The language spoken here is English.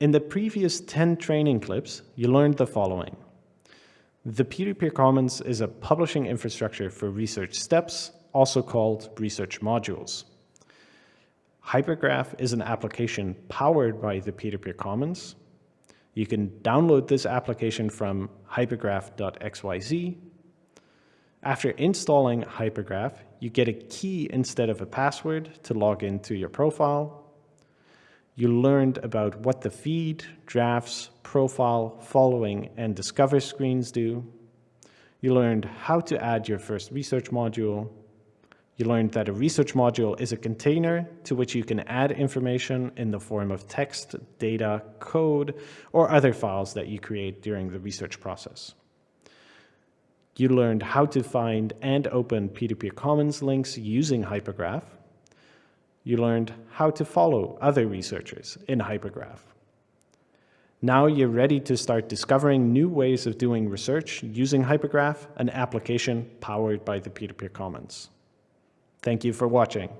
In the previous 10 training clips, you learned the following. The peer-to-peer commons is a publishing infrastructure for research steps, also called research modules. Hypergraph is an application powered by the peer-to-peer commons. You can download this application from hypergraph.xyz. After installing Hypergraph, you get a key instead of a password to log into your profile. You learned about what the feed, drafts, profile, following, and discover screens do. You learned how to add your first research module. You learned that a research module is a container to which you can add information in the form of text, data, code, or other files that you create during the research process. You learned how to find and open peer-to-peer commons links using Hypergraph. You learned how to follow other researchers in Hypergraph. Now you're ready to start discovering new ways of doing research using Hypergraph, an application powered by the peer-to-peer -peer commons. Thank you for watching.